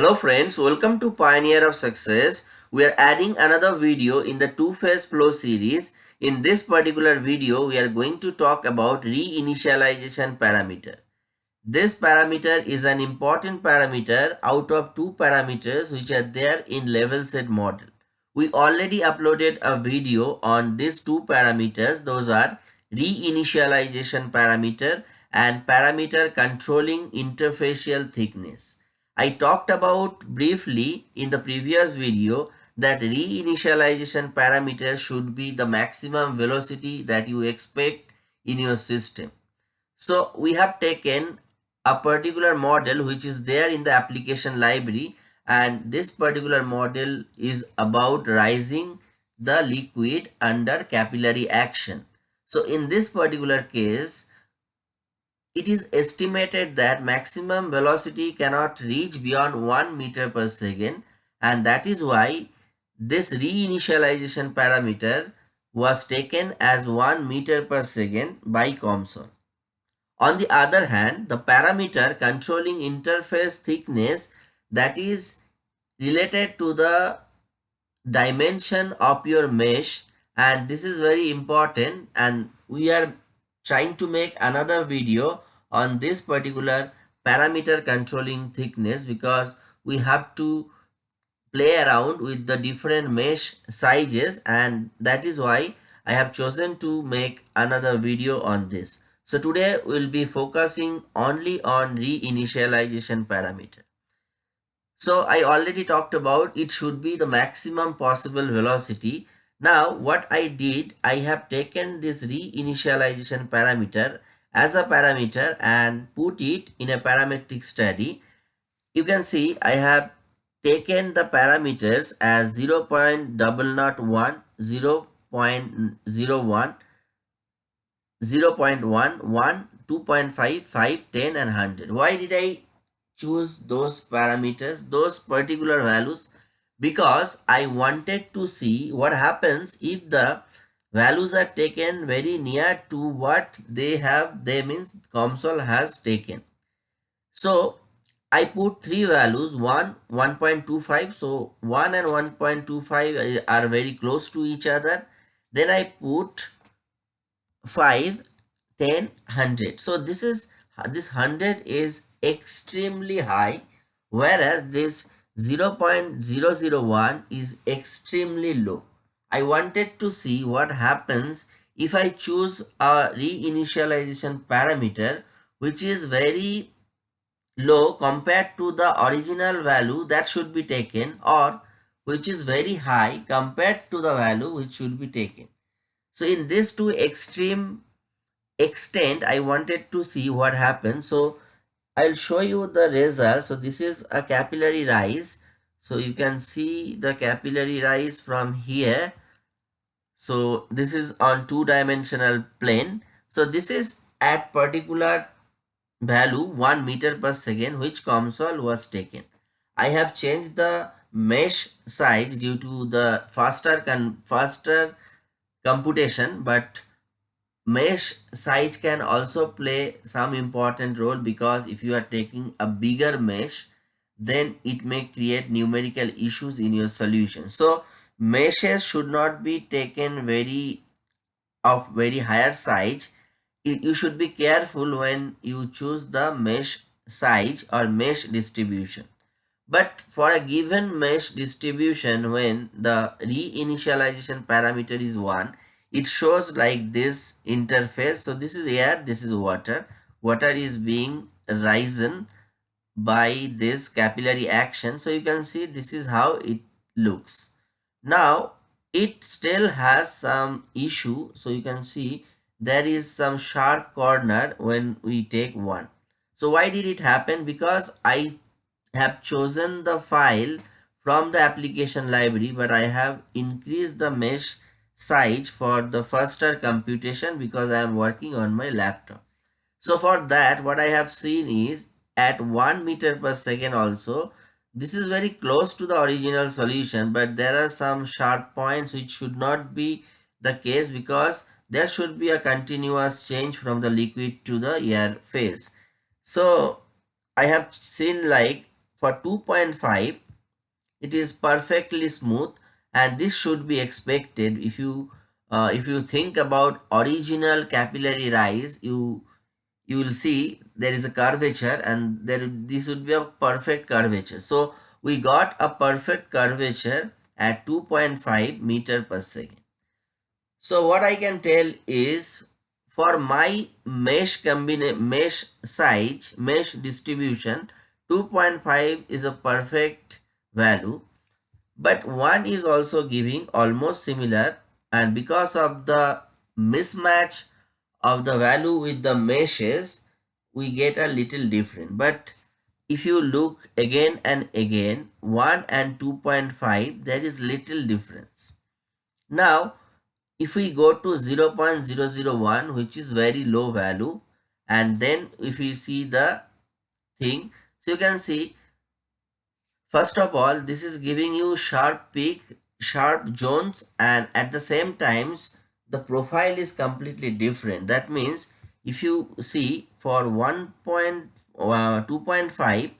Hello friends, welcome to Pioneer of Success. We are adding another video in the two-phase flow series. In this particular video, we are going to talk about reinitialization parameter. This parameter is an important parameter out of two parameters which are there in level set model. We already uploaded a video on these two parameters. Those are reinitialization parameter and parameter controlling interfacial thickness. I talked about briefly in the previous video that reinitialization parameter should be the maximum velocity that you expect in your system. So we have taken a particular model which is there in the application library and this particular model is about rising the liquid under capillary action. So in this particular case, it is estimated that maximum velocity cannot reach beyond 1 meter per second and that is why this reinitialization parameter was taken as 1 meter per second by COMSOL. On the other hand, the parameter controlling interface thickness that is related to the dimension of your mesh and this is very important and we are trying to make another video on this particular parameter controlling thickness because we have to play around with the different mesh sizes and that is why I have chosen to make another video on this. So today we'll be focusing only on reinitialization parameter. So I already talked about it should be the maximum possible velocity now what I did, I have taken this reinitialization parameter as a parameter and put it in a parametric study. You can see I have taken the parameters as 0 0.001, 0 0.01, 0 0.1, 1, 2.5, 5, 10 and 100. Why did I choose those parameters, those particular values? because I wanted to see what happens if the values are taken very near to what they have they means COMSOL has taken. So I put three values 1 1.25 so 1 and 1.25 uh, are very close to each other then I put 5 10 100 so this is this 100 is extremely high whereas this 0.001 is extremely low. I wanted to see what happens if I choose a reinitialization parameter which is very low compared to the original value that should be taken or which is very high compared to the value which should be taken. So in this two extreme extent I wanted to see what happens. So I'll show you the result. So this is a capillary rise. So you can see the capillary rise from here. So this is on two dimensional plane. So this is at particular value 1 meter per second which COMSOL was taken. I have changed the mesh size due to the faster can faster computation but mesh size can also play some important role because if you are taking a bigger mesh then it may create numerical issues in your solution. So meshes should not be taken very of very higher size. You should be careful when you choose the mesh size or mesh distribution. But for a given mesh distribution when the reinitialization parameter is 1 it shows like this interface. So this is air this is water. Water is being risen by this capillary action. So you can see this is how it looks. Now it still has some issue. So you can see there is some sharp corner when we take one. So why did it happen? Because i have chosen the file from the application library but i have increased the mesh size for the faster computation because I am working on my laptop. So for that what I have seen is at 1 meter per second also this is very close to the original solution but there are some sharp points which should not be the case because there should be a continuous change from the liquid to the air phase. So I have seen like for 2.5 it is perfectly smooth and this should be expected if you uh, if you think about original capillary rise you you will see there is a curvature and there this would be a perfect curvature. So we got a perfect curvature at 2.5 meter per second. So what i can tell is for my mesh combination mesh size mesh distribution 2.5 is a perfect value. But one is also giving almost similar and because of the mismatch of the value with the meshes we get a little different but if you look again and again 1 and 2.5 there is little difference now if we go to 0 0.001 which is very low value and then if we see the thing so you can see First of all, this is giving you sharp peak, sharp zones and at the same times the profile is completely different. That means if you see for 1 point, uh, 2.5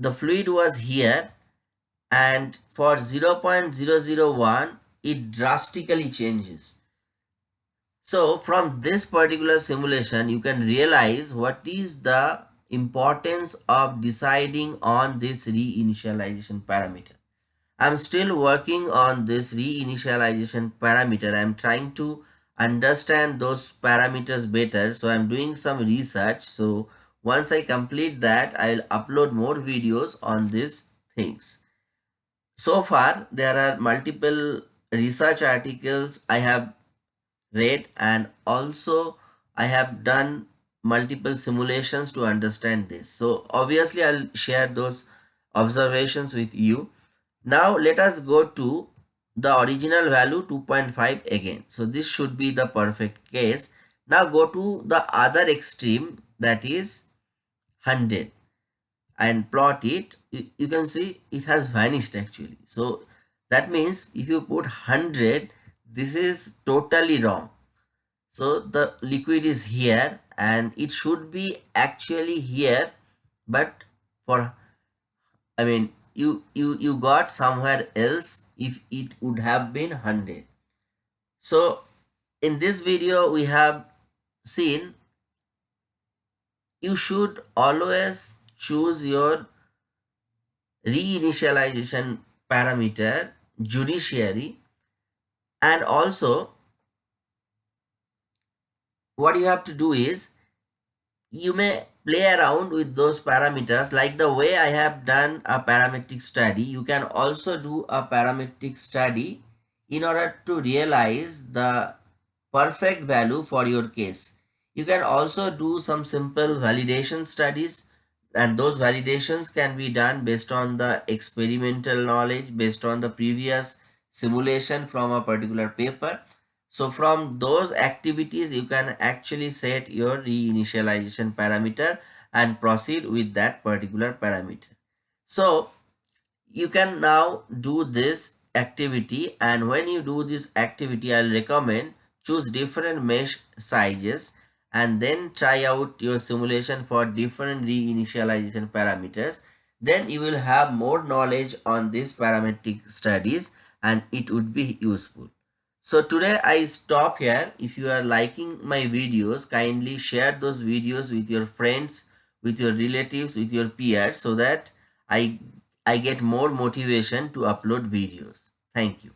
the fluid was here and for 0 0.001 it drastically changes. So from this particular simulation you can realize what is the importance of deciding on this reinitialization parameter. I'm still working on this reinitialization parameter. I'm trying to understand those parameters better. So I'm doing some research. So once I complete that, I'll upload more videos on these things. So far, there are multiple research articles I have read and also I have done multiple simulations to understand this. So obviously I'll share those observations with you. Now let us go to the original value 2.5 again. So this should be the perfect case. Now go to the other extreme that is 100 and plot it. You, you can see it has vanished actually. So that means if you put 100 this is totally wrong. So the liquid is here and it should be actually here but for I mean you you you got somewhere else if it would have been 100 so in this video we have seen you should always choose your reinitialization parameter judiciary and also what you have to do is you may play around with those parameters like the way I have done a parametric study. You can also do a parametric study in order to realize the perfect value for your case. You can also do some simple validation studies and those validations can be done based on the experimental knowledge based on the previous simulation from a particular paper so from those activities, you can actually set your reinitialization parameter and proceed with that particular parameter. So you can now do this activity and when you do this activity, I'll recommend choose different mesh sizes and then try out your simulation for different reinitialization parameters. Then you will have more knowledge on these parametric studies and it would be useful. So today I stop here. If you are liking my videos, kindly share those videos with your friends, with your relatives, with your peers so that I, I get more motivation to upload videos. Thank you.